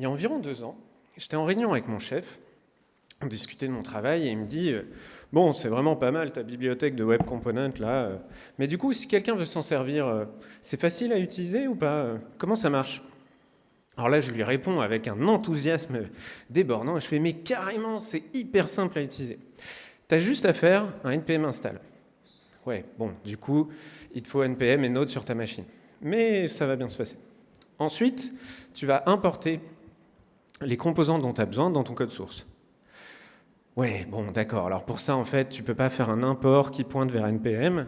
Il y a environ deux ans, j'étais en réunion avec mon chef, on discutait de mon travail et il me dit euh, Bon, c'est vraiment pas mal ta bibliothèque de web components là, euh, mais du coup, si quelqu'un veut s'en servir, euh, c'est facile à utiliser ou pas Comment ça marche? Alors là, je lui réponds avec un enthousiasme débordant. Je fais, mais carrément, c'est hyper simple à utiliser. Tu as juste à faire un npm install. Ouais, bon, du coup, il te faut npm et node sur ta machine. Mais ça va bien se passer. Ensuite, tu vas importer les composants dont tu as besoin dans ton code source. Ouais, bon, d'accord. Alors pour ça, en fait, tu peux pas faire un import qui pointe vers npm.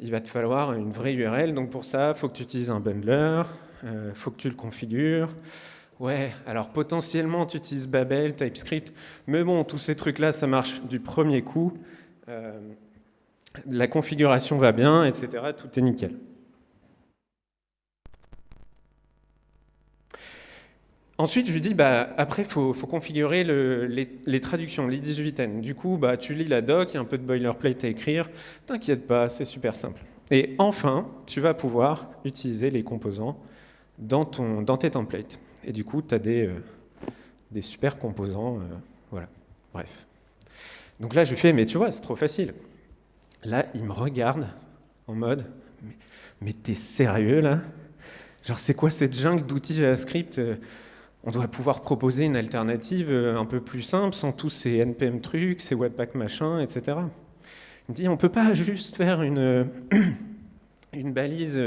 Il va te falloir une vraie URL. Donc pour ça, il faut que tu utilises un bundler, il euh, faut que tu le configures. Ouais, alors potentiellement tu utilises Babel, TypeScript, mais bon, tous ces trucs-là, ça marche du premier coup. Euh, la configuration va bien, etc. Tout est nickel. Ensuite, je lui dis, bah, après, il faut, configurer les, traductions, les 18N. Du coup, bah, tu lis la doc, il y a un peu de boilerplate à écrire. T'inquiète pas, c'est super simple. Et enfin, tu vas pouvoir utiliser les composants dans, ton, tes templates. Et du coup, tu as des, euh, des super composants. Euh, voilà, bref. Donc là, je lui fais, mais tu vois, c'est trop facile. Là, il me regarde en mode, mais, mais t'es sérieux là? Genre, c'est quoi cette jungle d'outils JavaScript euh, On doit pouvoir proposer une alternative un peu plus simple, sans tous ces NPM trucs, ces webpack machin, etc. Il me dit, on peut pas juste faire une, une balise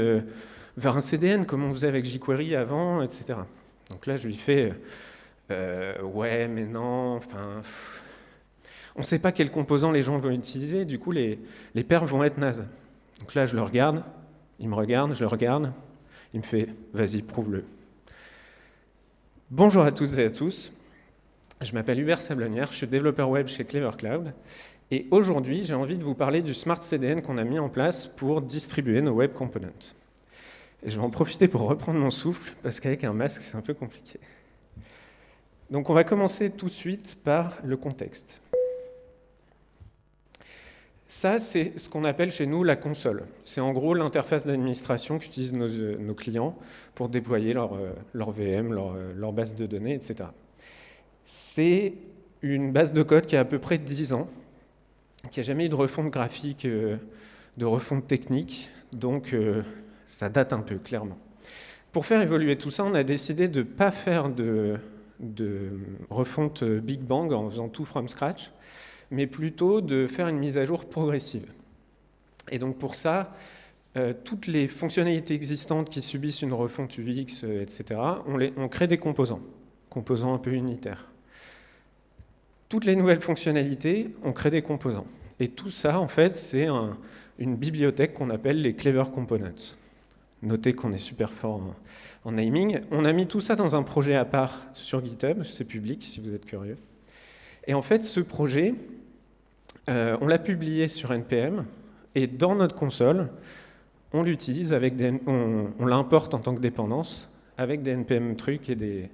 vers un CDN comme on faisait avec jQuery avant, etc. Donc là, je lui fais euh, ouais, mais non, enfin, on ne sait pas quels composants les gens vont utiliser, du coup, les, les vont être nazes. Donc là, je le regarde, il me regarde, je le regarde, il me fait vas-y, prouve-le. Bonjour à toutes et à tous, je m'appelle Hubert Sablonnière, je suis développeur web chez Clever Cloud. Et aujourd'hui, j'ai envie de vous parler du Smart CDN qu'on a mis en place pour distribuer nos web components. Et je vais en profiter pour reprendre mon souffle, parce qu'avec un masque, c'est un peu compliqué. Donc on va commencer tout de suite par le contexte. Ça, c'est ce qu'on appelle chez nous la console. C'est en gros l'interface d'administration qu'utilisent nos, clients pour déployer leur, euh, leur VM, leur, euh, leur, base de données, etc. C'est une base de code qui a à peu près 10 ans, qui n'a jamais eu de refonte graphique, euh, de refonte technique, donc ça date un peu, clairement. Pour faire évoluer tout ça, on a décidé de ne pas faire de, refonte Big Bang en faisant tout from scratch, mais plutôt de faire une mise à jour progressive. Et donc pour ça, euh, toutes les fonctionnalités existantes qui subissent une refonte UX, euh, etc., on, on, crée des composants, composants un peu unitaires. Toutes les nouvelles fonctionnalités, on crée des composants. Et tout ça, en fait, c'est une bibliothèque qu'on appelle les Clever Components. Notez qu'on est super fort en, naming. On a mis tout ça dans un projet à part sur GitHub, c'est public si vous êtes curieux. Et en fait, ce projet, euh, on l'a publié sur NPM, et dans notre console, on l'utilise avec on, l'importe en tant que dépendance avec des npm trucs et des,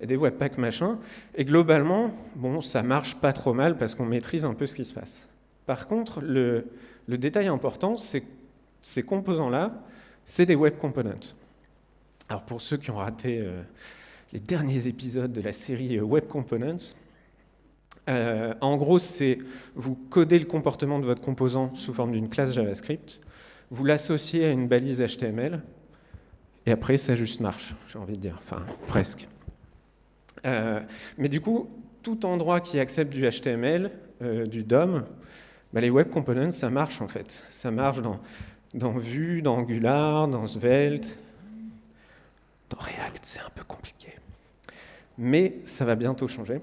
et des webpacks machin. Et globalement, bon, ça marche pas trop mal parce qu'on maîtrise un peu ce qui se passe. Par contre, le, le détail important, c'est ces composants-là, c'est des web components. Alors pour ceux qui ont raté euh, les derniers épisodes de la série euh, Web Components, euh, en gros, c'est vous codez le comportement de votre composant sous forme d'une classe JavaScript, vous l'associez à une balise HTML, et après, ça juste marche, j'ai envie de dire, enfin, presque. mais du coup, tout endroit qui accepte du HTML, du DOM, bah, les web components, ça marche en fait. Ça marche dans dans Vue, dans Angular, dans Svelte, dans React, c'est un peu compliqué. Mais ça va bientôt changer.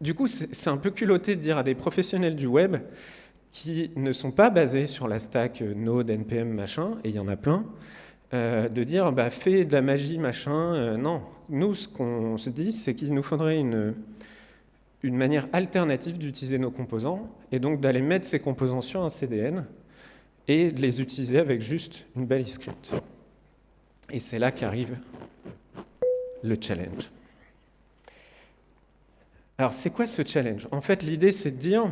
Du coup, c'est un peu culotté de dire à des professionnels du web qui ne sont pas basés sur la stack Node, NPM, machin, et il y en a plein, euh, de dire bah, fais de la magie, machin. Euh, non, nous, ce qu'on se dit, c'est qu'il nous faudrait une, une manière alternative d'utiliser nos composants, et donc d'aller mettre ces composants sur un CDN, et de les utiliser avec juste une belle script. Et c'est là qu'arrive le challenge. Alors, c'est quoi ce challenge? En fait, l'idée, c'est de dire,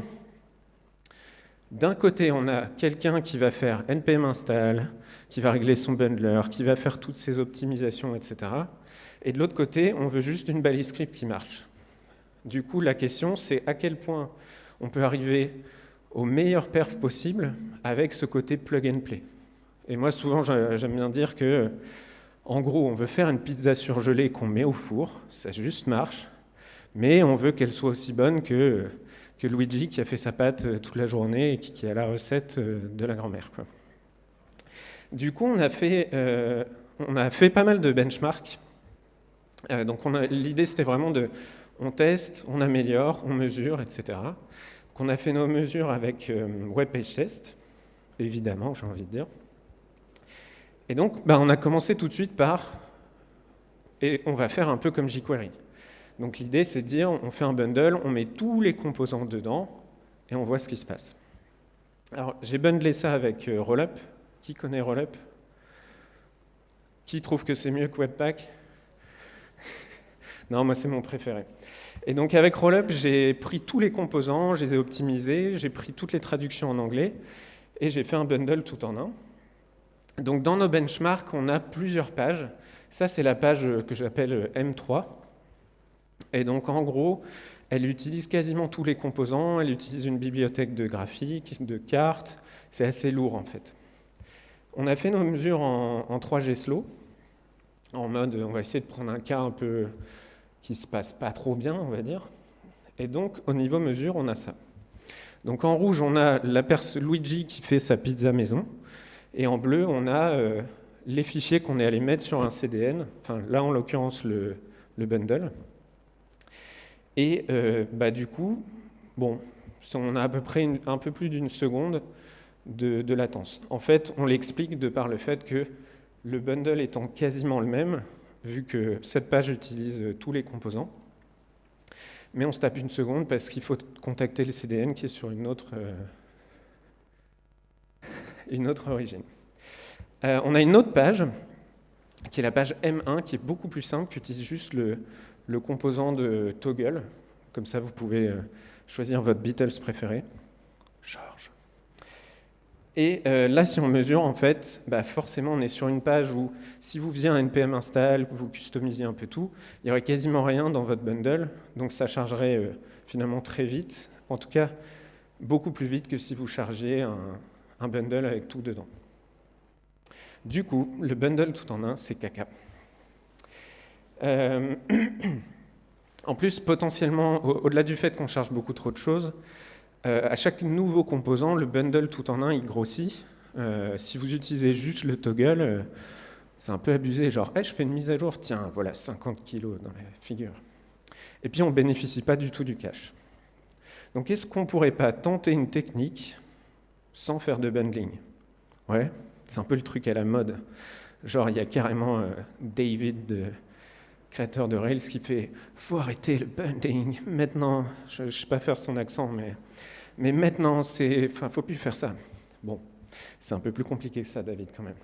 d'un côté, on a quelqu'un qui va faire npm install, qui va régler son bundler, qui va faire toutes ses optimisations, etc. Et de l'autre côté, on veut juste une balise script qui marche. Du coup, la question, c'est à quel point on peut arriver au meilleur perf possible avec ce côté plug and play. Et moi, souvent, j'aime bien dire que, en gros, on veut faire une pizza surgelée qu'on met au four, ça juste marche, mais on veut qu'elle soit aussi bonne que, que Luigi qui a fait sa pâte euh, toute la journée et qui, a la recette euh, de la grand-mère. Du coup, on a, fait, euh, on a fait pas mal de benchmarks. donc l'idée, c'était vraiment de... On teste, on améliore, on mesure, etc. On a fait nos mesures avec Web Page Test, évidemment, j'ai envie de dire. Et donc, bah, on a commencé tout de suite par... Et on va faire un peu comme jQuery. Donc l'idée, c'est de dire, on fait un bundle, on met tous les composants dedans, et on voit ce qui se passe. Alors, j'ai bundlé ça avec euh, Rollup. Qui connaît Rollup? Qui trouve que c'est mieux que Webpack? Non, moi, c'est mon préféré. Et donc, avec Rollup, j'ai pris tous les composants, je les ai optimisés, j'ai pris toutes les traductions en anglais, et j'ai fait un bundle tout en un. Donc, dans nos benchmarks, on a plusieurs pages. Ça, c'est la page que j'appelle M3. Et donc en gros, elle utilise quasiment tous les composants, elle utilise une bibliothèque de graphiques, de cartes, c'est assez lourd en fait. On a fait nos mesures en, 3G slow, en mode on va essayer de prendre un cas un peu qui se passe pas trop bien, on va dire. Et donc au niveau mesure, on a ça. Donc en rouge, on a la Luigi qui fait sa pizza maison, et en bleu, on a euh, les fichiers qu'on est allé mettre sur un CDN, enfin là en l'occurrence le bundle. Et euh, bah, du coup, bon, on a à peu près un peu plus d'une seconde de, latence. En fait, on l'explique de par le fait que le bundle étant quasiment le même, vu que cette page utilise tous les composants, mais on se tape une seconde parce qu'il faut contacter le CDN qui est sur une autre, euh, origine. Euh, on a une autre page, qui est la page M1, qui est beaucoup plus simple, qui utilise juste le, le composant de toggle. Comme ça, vous pouvez euh, choisir votre Beatles préféré. Charge. Et euh, là, si on mesure, en fait, bah forcément, on est sur une page où, si vous faisiez un npm install, vous customisiez un peu tout, il n'y aurait quasiment rien dans votre bundle, donc ça chargerait euh, finalement très vite, en tout cas, beaucoup plus vite que si vous chargiez un, un bundle avec tout dedans. Du coup, le bundle tout en un, c'est caca. Euh, en plus, potentiellement, au-delà du fait qu'on charge beaucoup trop de choses, euh, à chaque nouveau composant, le bundle tout en un, il grossit. Euh, si vous utilisez juste le toggle, c'est un peu abusé, genre je fais une mise à jour, tiens, voilà 50 kilos dans la figure. Et puis on ne bénéficie pas du tout du cache. Donc est-ce qu'on ne pourrait pas tenter une technique sans faire de bundling? Ouais, c'est un peu le truc à la mode. Genre il y a carrément David de créateur de Rails, qui fait « faut arrêter le bundling, maintenant », je ne sais pas faire son accent, mais, mais maintenant, il ne faut plus faire ça. Bon, c'est un peu plus compliqué que ça, David, quand même.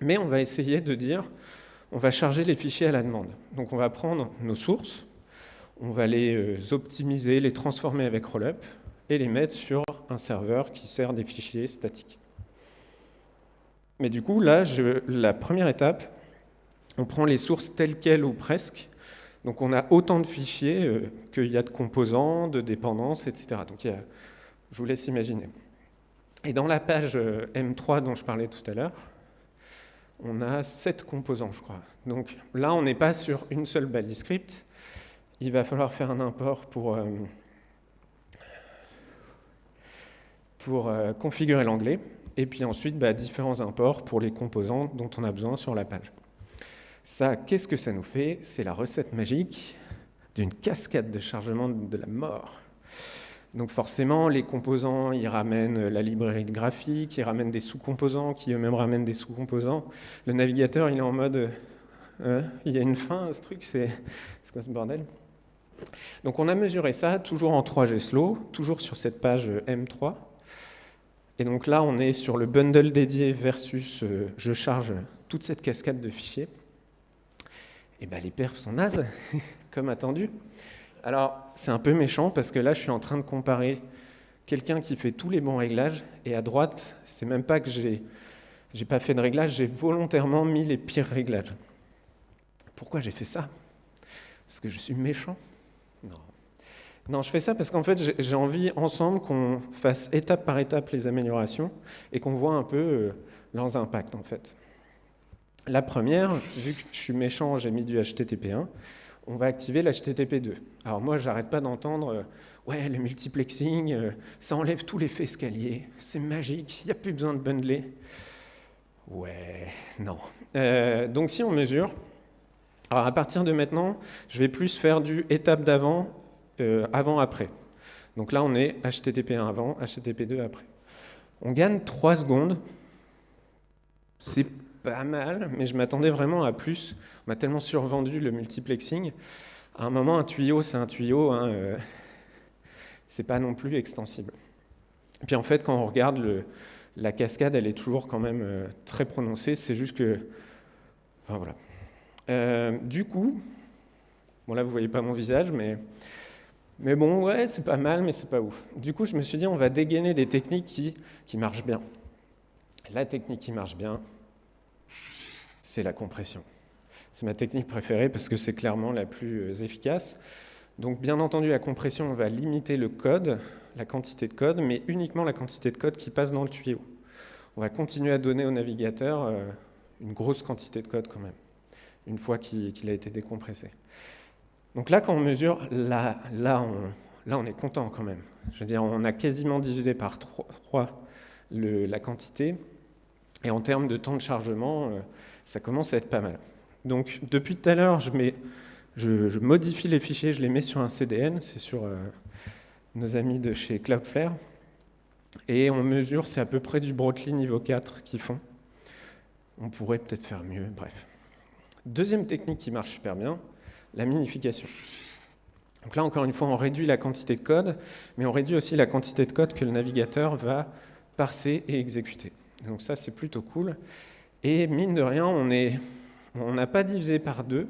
Mais on va essayer de dire, on va charger les fichiers à la demande. Donc on va prendre nos sources, on va les euh, optimiser, les transformer avec Rollup, et les mettre sur un serveur qui sert des fichiers statiques. Mais du coup, là, la première étape, on prend les sources telles quelles ou presque. Donc on a autant de fichiers euh, qu'il y a de composants, de dépendances, etc. Donc je vous laisse imaginer. Et dans la page euh, M3 dont je parlais tout à l'heure, on a sept composants, je crois. Donc là, on n'est pas sur une seule balise script. Il va falloir faire un import pour, euh, configurer l'anglais. Et puis ensuite, bah, différents imports pour les composants dont on a besoin sur la page. Ça, qu'est-ce que ça nous fait? C'est la recette magique d'une cascade de chargement de la mort. Donc forcément, les composants, ils ramènent la librairie de graphique, ils ramènent des sous-composants, qui eux-mêmes ramènent des sous-composants. Le navigateur, il est en mode, euh, il y a une fin à ce truc, c'est quoi ce bordel? Donc on a mesuré ça, toujours en 3G slow, toujours sur cette page M3. Et donc là, on est sur le bundle dédié versus euh, je charge toute cette cascade de fichiers et eh ben, les perfs sont nazes, comme attendu. Alors, c'est un peu méchant parce que là, je suis en train de comparer quelqu'un qui fait tous les bons réglages, et à droite, c'est même pas que j'ai n'ai pas fait de réglage, j'ai volontairement mis les pires réglages pourquoi j'ai fait ça? Parce que je suis méchant? Non. Non, je fais ça parce qu'en fait, j'ai envie ensemble qu'on fasse étape par étape les améliorations et qu'on voit un peu euh, leurs impacts en fait. La première, vu que je suis méchant, j'ai mis du HTTP1, on va activer l'HTTP2. Alors moi, j'arrête pas d'entendre euh, ouais, le multiplexing, euh, ça enlève tout l'effet escalier, c'est magique, il n'y a plus besoin de bundler. Ouais, non. donc si on mesure, alors à partir de maintenant, je vais plus faire du étape d'avant, euh, avant-après. Donc là, on est HTTP1 avant, HTTP2 après. On gagne 3 secondes. C'est pas mal, mais je m'attendais vraiment à plus. On m'a tellement survendu le multiplexing. À un moment, un tuyau, c'est un tuyau. Hein, euh, c'est pas non plus extensible. Et puis en fait, quand on regarde le, la cascade, elle est toujours quand même euh, très prononcée. C'est juste que. Enfin voilà. du coup, bon là, vous voyez pas mon visage, mais mais bon, ouais, c'est pas mal, mais c'est pas ouf. Du coup, je me suis dit, on va dégainer des techniques qui, qui marchent bien. La technique qui marche bien, c'est la compression. C'est ma technique préférée parce que c'est clairement la plus euh, efficace. Donc, bien entendu, la compression, on va limiter le code, la quantité de code, mais uniquement la quantité de code qui passe dans le tuyau. On va continuer à donner au navigateur euh, une grosse quantité de code quand même, une fois qu'il a été décompressé. Donc là, quand on mesure, là, là, on est content quand même. Je veux dire, on a quasiment divisé par 3 la quantité. Et en termes de temps de chargement, euh, ça commence à être pas mal. Donc depuis tout à l'heure, je, modifie les fichiers, je les mets sur un CDN, c'est sur euh, nos amis de chez Cloudflare. Et on mesure, c'est à peu près du Brooklyn niveau 4 qu'ils font. On pourrait peut-être faire mieux, bref. Deuxième technique qui marche super bien, la minification. Donc là, encore une fois, on réduit la quantité de code, mais on réduit aussi la quantité de code que le navigateur va parser et exécuter. Donc ça, c'est plutôt cool. Et mine de rien, on n'a pas divisé par deux,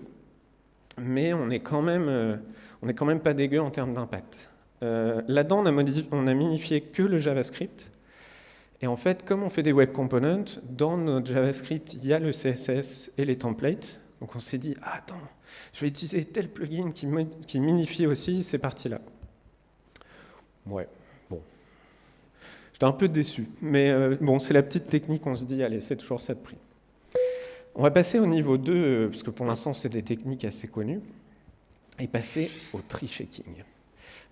mais on n'est quand même, euh, quand même pas dégueu en termes d'impact. Euh, là-dedans, on, on, a minifié que le JavaScript. Et en fait, comme on fait des web components, dans notre JavaScript, il y a le CSS et les templates. Donc on s'est dit, attends, je vais utiliser tel plugin qui, qui minifie aussi ces parties-là. Ouais. J'étais un peu déçu, mais euh, bon, c'est la petite technique, on se dit, allez, c'est toujours ça de prix. On va passer au niveau 2, euh, parce que pour l'instant, c'est des techniques assez connues, et passer au tree checking.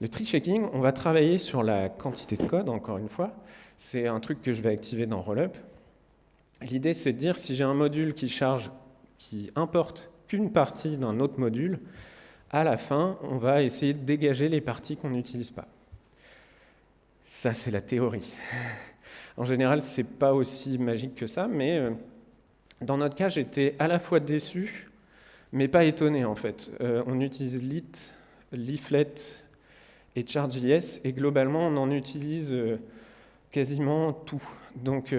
Le tree checking, on va travailler sur la quantité de code, encore une fois. C'est un truc que je vais activer dans Rollup. L'idée, c'est de dire si j'ai un module qui charge, qui importe qu'une partie d'un autre module, à la fin, on va essayer de dégager les parties qu'on n'utilise pas. Ça, c'est la théorie. En général, ce n'est pas aussi magique que ça, mais euh, dans notre cas, j'étais à la fois déçu, mais pas étonné en fait. Euh, on utilise lit, leaflet et charge.js, et globalement, on en utilise euh, quasiment tout. Donc,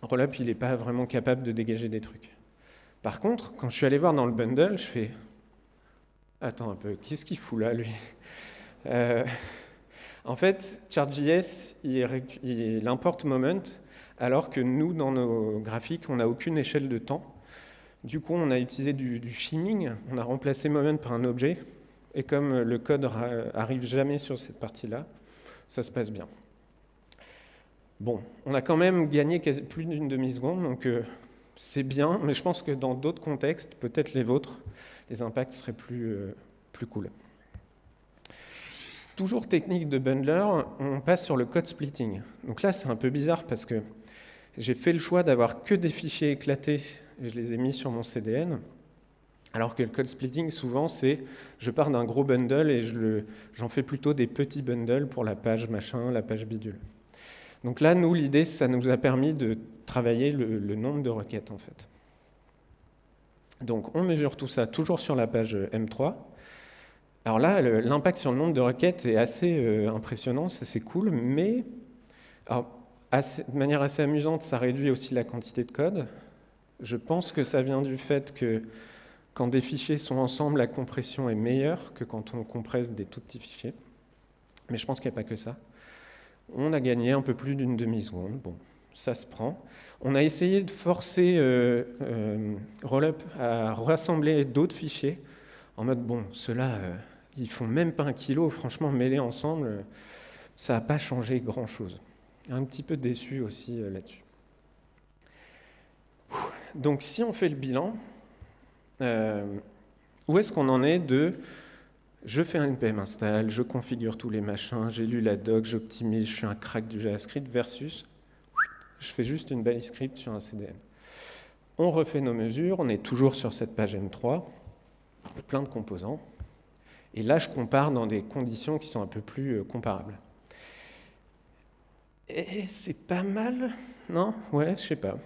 Rollup, il n'est pas vraiment capable de dégager des trucs. Par contre, quand je suis allé voir dans le bundle, je fais Attends un peu, qu'est-ce qu'il fout là, lui? En fait, Chart.js, il, importe moment, alors que nous, dans nos graphiques, on n'a aucune échelle de temps. Du coup, on a utilisé du, du shimming, on a remplacé moment par un objet, et comme le code arrive jamais sur cette partie-là, ça se passe bien. Bon, on a quand même gagné plus d'une demi-seconde, donc euh, c'est bien, mais je pense que dans d'autres contextes, peut-être les vôtres, les impacts seraient plus, euh, plus cool. Toujours technique de bundler, on passe sur le code splitting. Donc là, c'est un peu bizarre parce que j'ai fait le choix d'avoir que des fichiers éclatés et je les ai mis sur mon CDN. Alors que le code splitting, souvent, c'est je pars d'un gros bundle et j'en fais plutôt des petits bundles pour la page machin, la page bidule. Donc là, nous, l'idée, ça nous a permis de travailler le, nombre de requêtes, en fait. Donc on mesure tout ça toujours sur la page M3. Alors là, l'impact sur le nombre de requêtes est assez euh, impressionnant, c'est cool, mais de manière assez amusante, ça réduit aussi la quantité de code. Je pense que ça vient du fait que quand des fichiers sont ensemble, la compression est meilleure que quand on compresse des tout petits fichiers. Mais je pense qu'il n'y a pas que ça. On a gagné un peu plus d'une demi-seconde. Bon, ça se prend. On a essayé de forcer euh, euh, Rollup à rassembler d'autres fichiers en mode bon, ceux-là, ils font même pas un kilo, franchement, mêlés ensemble, ça n'a pas changé grand-chose. Un petit peu déçu aussi là-dessus. Donc si on fait le bilan, où est-ce qu'on en est de je fais un npm install, je configure tous les machins, j'ai lu la doc, j'optimise, je suis un crack du JavaScript, versus je fais juste une belle script sur un CDN. On refait nos mesures, on est toujours sur cette page M3, plein de composants. Et là, je compare dans des conditions qui sont un peu plus euh, comparables. C'est pas mal, non? Ouais, je sais pas.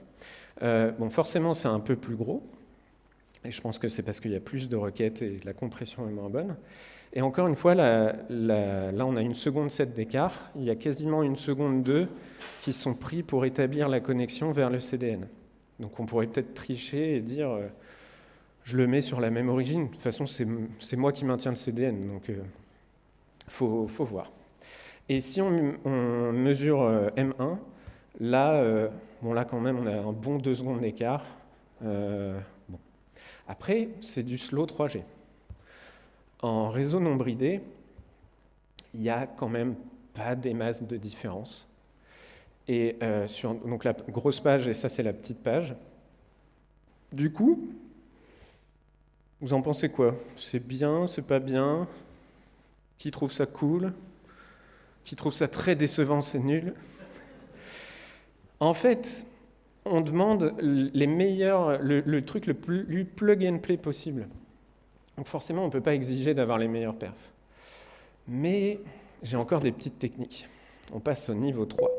Euh, bon, forcément, c'est un peu plus gros. Et je pense que c'est parce qu'il y a plus de requêtes et la compression est moins bonne. Et encore une fois, là, on a une seconde 7 d'écart. Il y a quasiment une seconde 2 qui sont pris pour établir la connexion vers le CDN. Donc on pourrait peut-être tricher et dire euh, je le mets sur la même origine. De toute façon, c'est moi qui maintiens le CDN. Donc il euh, faut, voir. Et si on, mesure euh, M1, là, bon, là quand même, on a un bon 2 secondes d'écart. Bon. Après, c'est du slow 3G. En réseau non bridé, il n'y a quand même pas des masses de différence. Et euh, sur donc la grosse page, et ça c'est la petite page. Du coup, vous en pensez quoi? C'est bien, c'est pas bien? Qui trouve ça cool? Qui trouve ça très décevant, c'est nul? En fait, on demande les meilleurs, le, le truc le plus plug and play possible. Donc forcément, on ne peut pas exiger d'avoir les meilleurs perfs. Mais j'ai encore des petites techniques. On passe au niveau 3.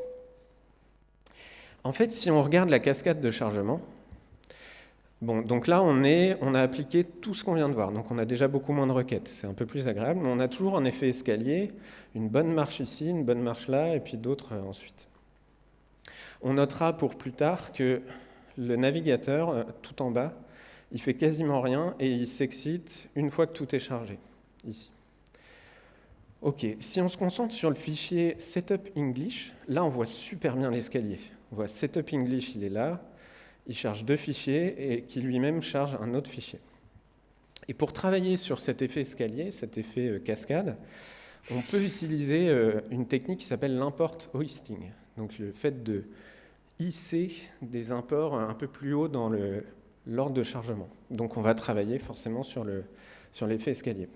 En fait, si on regarde la cascade de chargement, bon, donc là, on, est, on a appliqué tout ce qu'on vient de voir. Donc on a déjà beaucoup moins de requêtes. C'est un peu plus agréable, mais on a toujours un effet escalier, une bonne marche ici, une bonne marche là, et puis d'autres euh, ensuite. On notera pour plus tard que le navigateur, euh, tout en bas, il fait quasiment rien et il s'excite une fois que tout est chargé, ici. Ok, si on se concentre sur le fichier setup English, là on voit super bien l'escalier. On voit setup English, il est là, il charge deux fichiers et qui lui-même charge un autre fichier. Et pour travailler sur cet effet escalier, cet effet euh, cascade, on peut utiliser euh, une technique qui s'appelle l'import hoisting. Donc le fait de hisser des imports un peu plus haut dans le, l'ordre de chargement. Donc on va travailler forcément sur l'effet escalier.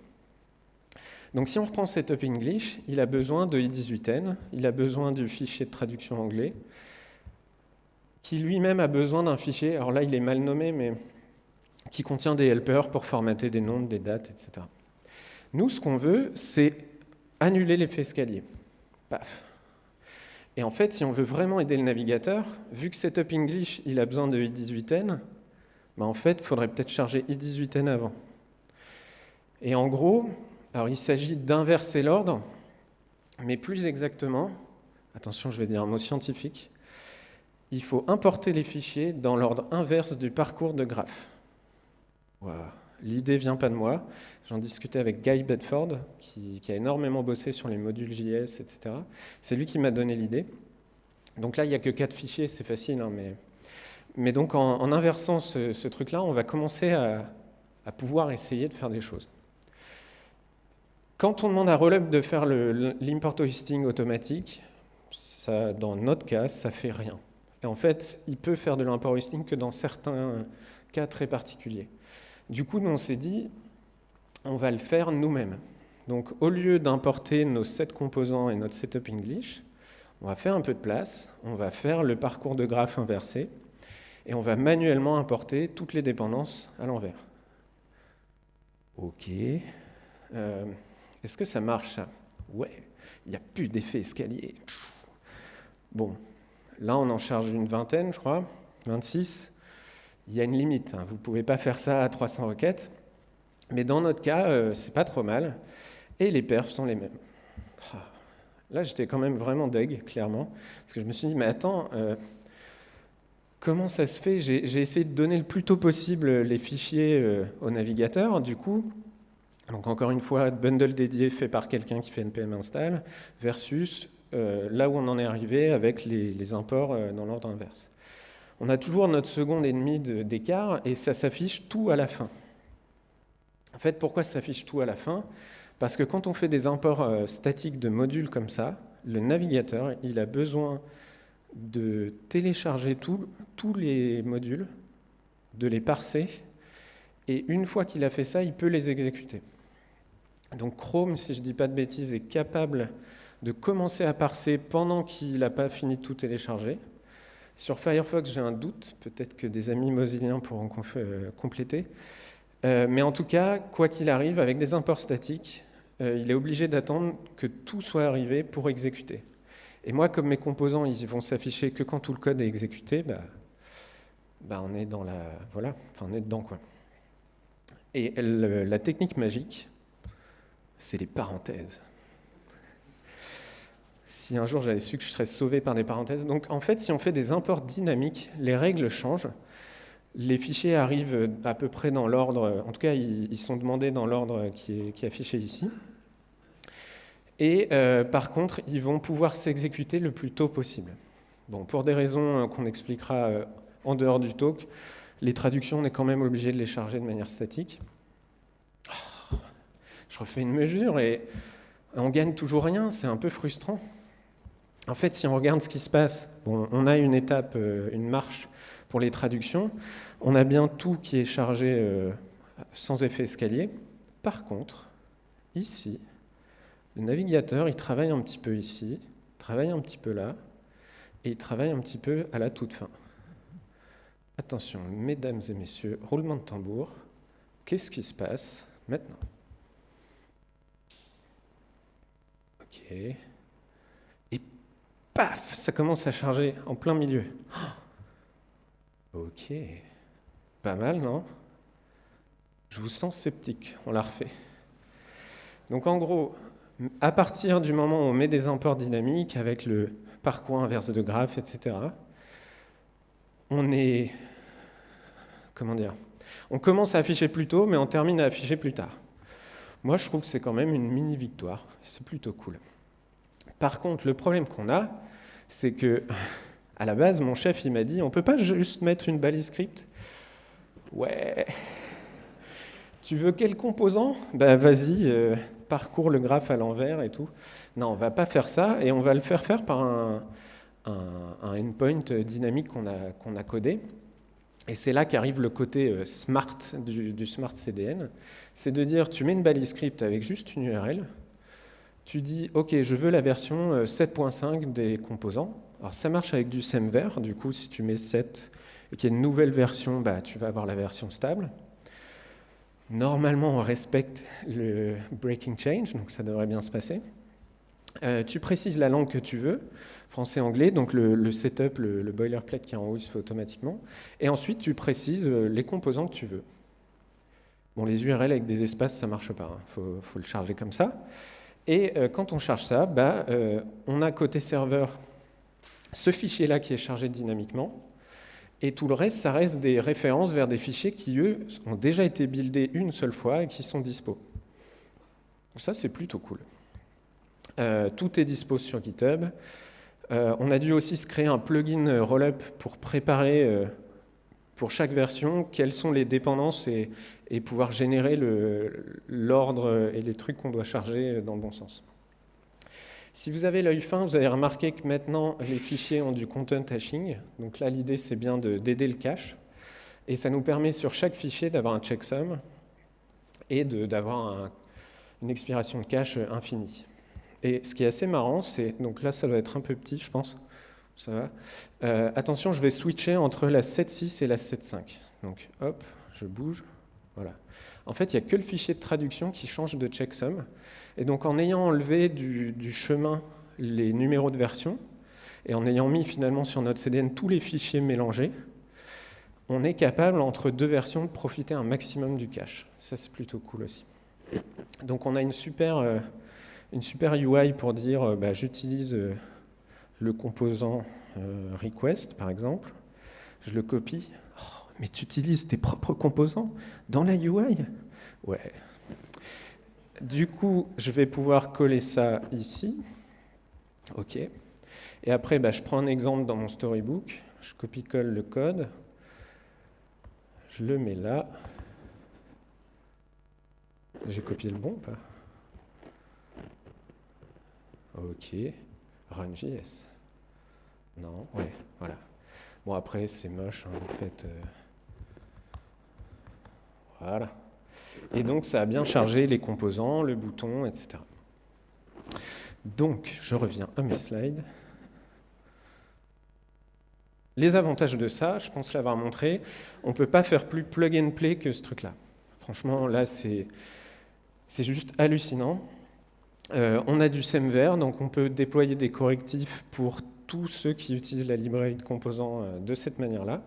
Donc si on reprend Setup English, il a besoin de i18n, il a besoin du fichier de traduction anglais, qui lui-même a besoin d'un fichier, alors là il est mal nommé, mais qui contient des helpers pour formater des nombres, des dates, etc. Nous, ce qu'on veut, c'est annuler l'effet escalier. Paf. Et en fait, si on veut vraiment aider le navigateur, vu que Setup English, il a besoin de i18n, bah, en fait, il faudrait peut-être charger i18n avant. Et en gros, alors il s'agit d'inverser l'ordre, mais plus exactement, attention, je vais dire un mot scientifique, il faut importer les fichiers dans l'ordre inverse du parcours de graphe. L'idée vient pas de moi. J'en discutais avec Guy Bedford, qui, a énormément bossé sur les modules JS, etc. C'est lui qui m'a donné l'idée. Donc là, il n'y a que quatre fichiers, c'est facile, hein, mais donc en, inversant ce, truc-là, on va commencer à, pouvoir essayer de faire des choses. Quand on demande à Rollup de faire l'import hoisting automatique, dans notre cas, ça fait rien. Et en fait, il peut faire de l'import hoisting que dans certains cas très particuliers. Du coup, nous, on s'est dit, on va le faire nous-mêmes. Donc, au lieu d'importer nos sept composants et notre setup English, on va faire un peu de place, on va faire le parcours de graphe inversé, et on va manuellement importer toutes les dépendances à l'envers. Ok. Euh, est-ce que ça marche ça? Ouais, il n'y a plus d'effet escalier. Bon, là on en charge une vingtaine, je crois, 26. Il y a une limite, hein. vous ne pouvez pas faire ça à 300 requêtes, mais dans notre cas, euh, c'est pas trop mal, et les perfs sont les mêmes. Ah. Là, j'étais quand même vraiment deg, clairement, parce que je me suis dit, mais attends, euh, Comment ça se fait? J'ai essayé de donner le plus tôt possible les fichiers euh, au navigateur. Du coup, donc encore une fois, bundle dédié fait par quelqu'un qui fait npm install, versus là où on en est arrivé avec les, imports dans l'ordre inverse. On a toujours notre seconde et demie d'écart et ça s'affiche tout à la fin. En fait, pourquoi ça s'affiche tout à la fin? Parce que quand on fait des imports statiques de modules comme ça, le navigateur, il a besoin de télécharger tous les modules, de les parser, et une fois qu'il a fait ça, il peut les exécuter. Donc Chrome, si je ne dis pas de bêtises, est capable de commencer à parser pendant qu'il n'a pas fini de tout télécharger. Sur Firefox, j'ai un doute, peut-être que des amis mozilliens pourront euh, compléter. Euh, mais en tout cas, quoi qu'il arrive, avec des imports statiques, euh, il est obligé d'attendre que tout soit arrivé pour exécuter. Et moi, comme mes composants, ils vont s'afficher que quand tout le code est exécuté, bah, bah on est dans la, voilà, enfin on dedans quoi. Et la technique magique, c'est les parenthèses. Si un jour j'avais su que je serais sauvé par des parenthèses, donc en fait, si on fait des imports dynamiques, les règles changent. Les fichiers arrivent à peu près dans l'ordre, en tout cas, ils, sont demandés dans l'ordre qui est affiché ici. Et euh, par contre, ils vont pouvoir s'exécuter le plus tôt possible. Bon, pour des raisons euh, qu'on expliquera euh, en dehors du talk, les traductions, on est quand même obligé de les charger de manière statique. Oh, je refais une mesure et on gagne toujours rien, c'est un peu frustrant. En fait, si on regarde ce qui se passe, on a une étape, une marche pour les traductions, on a bien tout qui est chargé sans effet escalier. Par contre, ici, le navigateur, il travaille un petit peu ici, il travaille un petit peu là, et il travaille un petit peu à la toute fin. Attention, mesdames et messieurs, roulement de tambour. Qu'est-ce qui se passe maintenant? Ok. Paf, ça commence à charger en plein milieu. Ok. Pas mal, non? Je vous sens sceptique, on l'a refait. Donc en gros, à partir du moment où on met des imports dynamiques avec le parcours inverse de graphe, etc., on est... Comment dire On commence à afficher plus tôt, mais on termine à afficher plus tard. Moi, je trouve que c'est quand même une mini-victoire. C'est plutôt cool. Par contre, le problème qu'on a, c'est que, à la base, mon chef, il m'a dit, on peut pas juste mettre une balise script? Ouais. Tu veux quel composant? Ben vas-y, euh, parcours le graphe à l'envers et tout. Non, on va pas faire ça et on va le faire faire par un, endpoint dynamique qu'on a, codé. Et c'est là qu'arrive le côté euh, smart du, smart CDN. C'est de dire, tu mets une balise script avec juste une URL, tu dis, OK, je veux la version 7.5 euh, des composants. Alors ça marche avec du semver, du coup, si tu mets 7 et qu'il y a une nouvelle version, bah, tu vas avoir la version stable. Normalement, on respecte le breaking change, donc ça devrait bien se passer. Euh, tu précises la langue que tu veux, français-anglais, donc le, setup, le, boilerplate qui est en haut, il se fait automatiquement. Et ensuite, tu précises euh, les composants que tu veux. Bon, les URL avec des espaces, ça marche pas, il hein. faut, le charger comme ça. Et euh, quand on charge ça, bah, on a côté serveur ce fichier-là qui est chargé dynamiquement, et tout le reste, ça reste des références vers des fichiers qui, eux, ont déjà été buildés une seule fois et qui sont dispo. Ça, c'est plutôt cool. Euh, tout est dispo sur GitHub. Euh, on a dû aussi se créer un plugin Rollup pour préparer euh, pour chaque version quelles sont les dépendances et, pouvoir générer l'ordre et les trucs qu'on doit charger dans le bon sens. Si vous avez l'œil fin, vous avez remarqué que maintenant les fichiers ont du content hashing. Donc là, l'idée, c'est bien d'aider le cache. Et ça nous permet sur chaque fichier d'avoir un checksum et d'avoir une expiration de cache infinie. Et ce qui est assez marrant, c'est, donc là ça doit être un peu petit je pense, Euh, attention, je vais switcher entre la 7.6 et la 7.5. Donc hop, je bouge, voilà. En fait, il n'y a que le fichier de traduction qui change de checksum. Et donc en ayant enlevé du, chemin les numéros de version, et en ayant mis finalement sur notre CDN tous les fichiers mélangés, on est capable, entre deux versions, de profiter un maximum du cache. Ça, c'est plutôt cool aussi. Donc on a une super, euh, UI pour dire, euh, bah, j'utilise euh, le composant request, par exemple, je le copie. Oh, mais tu utilises tes propres composants dans la UI Ouais, du coup, je vais pouvoir coller ça ici. OK. Et après, bah, je prends un exemple dans mon storybook, je copie-colle le code, je le mets là. J'ai copié le bon pas? Ok. Run.js. Non, ouais, voilà. Bon, après, c'est moche, hein, vous faites... Euh, voilà. Et donc, ça a bien chargé les composants, le bouton, etc. Donc, je reviens à mes slides. Les avantages de ça, je pense l'avoir montré, on ne peut pas faire plus plug and play que ce truc-là. Franchement, là, c'est juste hallucinant. Euh, on a du SEMVer, donc on peut déployer des correctifs pour tous ceux qui utilisent la librairie de composants euh, de cette manière-là.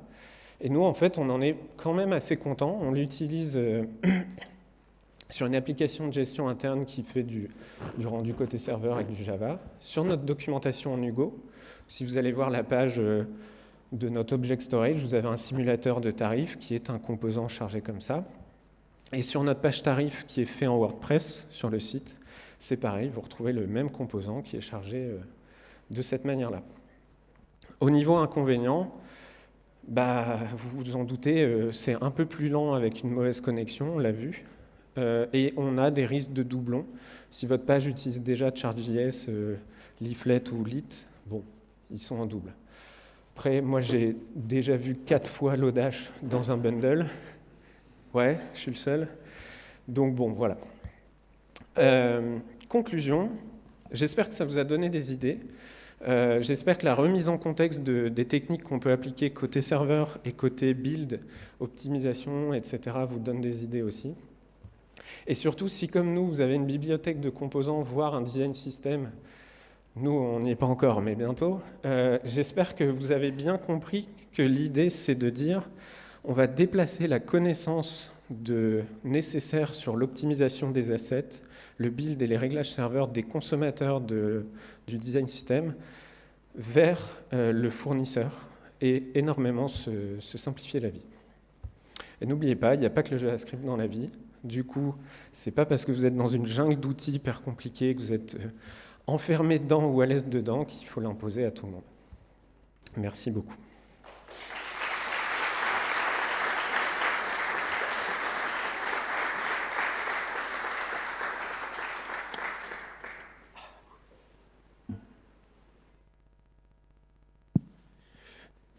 Et nous, en fait, on en est quand même assez content. On l'utilise euh, sur une application de gestion interne qui fait du, du, rendu côté serveur avec du Java, sur notre documentation en Hugo. Si vous allez voir la page de notre object storage, vous avez un simulateur de tarifs qui est un composant chargé comme ça. Et sur notre page tarif qui est fait en WordPress sur le site, c'est pareil, vous retrouvez le même composant qui est chargé euh, de cette manière-là. Au niveau inconvénient, bah, vous vous en doutez, euh, c'est un peu plus lent avec une mauvaise connexion, on l'a vu, euh, et on a des risques de doublons. Si votre page utilise déjà Charge.js, Leaflet ou Lit, bon, ils sont en double. Après, moi, j'ai déjà vu quatre fois Lodash dans un bundle. Ouais, je suis le seul. Donc bon, voilà. Euh, conclusion, j'espère que ça vous a donné des idées. Euh, j'espère que la remise en contexte des techniques qu'on peut appliquer côté serveur et côté build, optimisation, etc. vous donne des idées aussi. Et surtout, si comme nous, vous avez une bibliothèque de composants, voire un design system nous, on n'y est pas encore, mais bientôt. Euh, j'espère que vous avez bien compris que l'idée, c'est de dire on va déplacer la connaissance nécessaire sur l'optimisation des assets, le build et les réglages serveurs des consommateurs de, du design system vers euh, le fournisseur et énormément se, simplifier la vie. Et n'oubliez pas, il n'y a pas que le JavaScript dans la vie. Du coup, c'est pas parce que vous êtes dans une jungle d'outils hyper compliqués que vous êtes euh, enfermé dedans ou à l'aise dedans qu'il faut l'imposer à tout le monde. Merci beaucoup.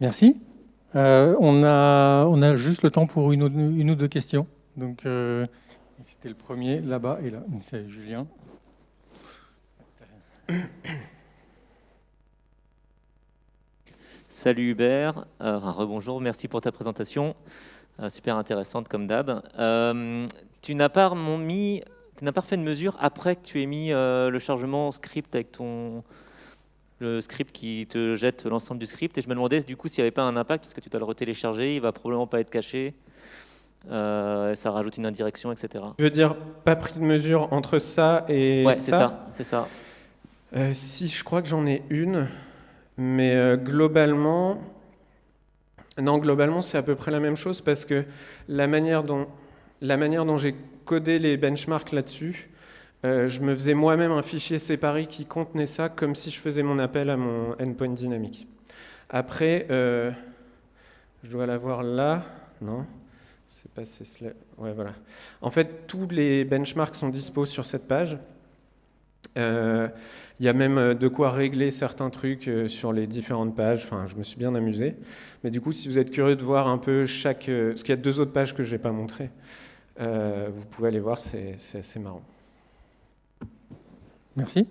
Merci. Euh, on, a, on a juste le temps pour une ou, deux questions. Donc, euh, c'était le premier là-bas et là. C'est Julien. Salut Hubert, euh, rebonjour, merci pour ta présentation, euh, super intéressante comme d'hab. Tu n'as pas mis, tu n'as pas fait de mesure après que tu aies mis le chargement script avec ton le script qui te jette l'ensemble du script et je me demandais du coup s'il n'y avait pas un impact parce que tu dois le retélécharger, il va probablement pas être caché. ça rajoute une indirection, etc. Je veux dire, pas pris de mesure entre ça et ouais, c'est ça, c'est ça. Euh, si, je crois que j'en ai une, mais euh, globalement, non, globalement, c'est à peu près la même chose parce que la manière dont, la manière dont j'ai codé les benchmarks là-dessus, euh, je me faisais moi-même un fichier séparé qui contenait ça comme si je faisais mon appel à mon endpoint dynamique. Après, je dois l'avoir là, non c'est pas ouais, voilà. En fait, tous les benchmarks sont dispos sur cette page. Il y a même euh, de quoi régler certains trucs euh, sur les différentes pages. Enfin, je me suis bien amusé. Mais du coup, si vous êtes curieux de voir un peu chaque... Euh, parce qu'il y a deux autres pages que je n'ai pas montrées. vous pouvez aller voir, c'est assez marrant. Merci.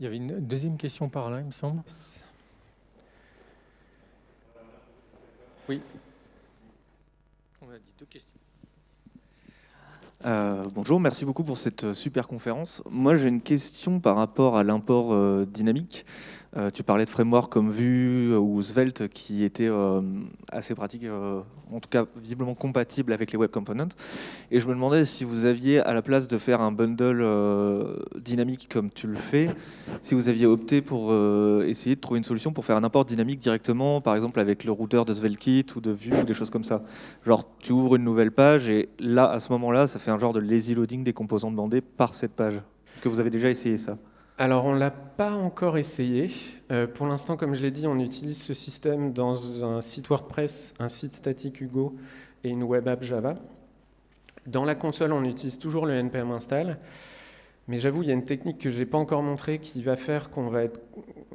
Il y avait une deuxième question par là, il me semble. Oui. On a dit deux questions. Euh, bonjour, merci beaucoup pour cette euh, super conférence. Moi, j'ai une question par rapport à l'import euh, dynamique. Tu parlais de frameworks comme Vue ou Svelte qui étaient assez pratiques, en tout cas visiblement compatibles avec les web components. Et je me demandais si vous aviez, à la place de faire un bundle dynamique comme tu le fais, si vous aviez opté pour essayer de trouver une solution pour faire un import dynamique directement, par exemple avec le routeur de SvelteKit ou de Vue ou des choses comme ça. Genre, tu ouvres une nouvelle page et là, à ce moment-là, ça un genre de lazy loading des composants demandés par cette page. Est-ce que vous avez déjà essayé ça? Alors, on ne l'a pas encore essayé. Euh, pour l'instant, comme je l'ai dit, on utilise ce système dans un site WordPress, un site statique Hugo et une web app Java. Dans la console, on utilise toujours le npm install. Mais j'avoue, il y a une technique que je n'ai pas encore montrée qui va faire qu'on va être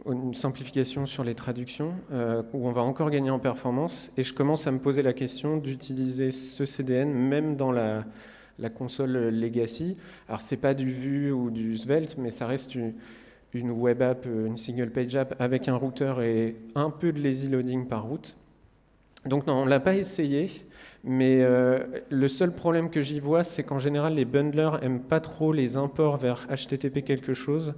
une simplification sur les traductions, euh, où on va encore gagner en performance. Et je commence à me poser la question d'utiliser ce CDN même dans la, la console legacy. Alors c'est pas du Vue ou du Svelte, mais ça reste une, web app, une single page app avec un routeur et un peu de lazy loading par route. Donc non, on l'a pas essayé, mais euh, le seul problème que j'y vois, c'est qu'en général, les bundlers aiment pas trop les imports vers HTTP quelque chose.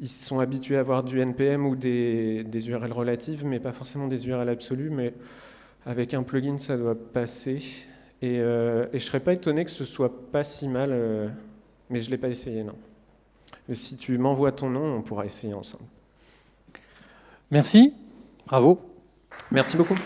Ils sont habitués à avoir du NPM ou des, des URL relatives, mais pas forcément des URL absolues. Mais avec un plugin, ça doit passer. Et, euh, et je serais pas étonné que ce soit pas si mal, euh, mais je l'ai pas essayé, non. Mais si tu m'envoies ton nom, on pourra essayer ensemble. Merci, bravo. Merci beaucoup.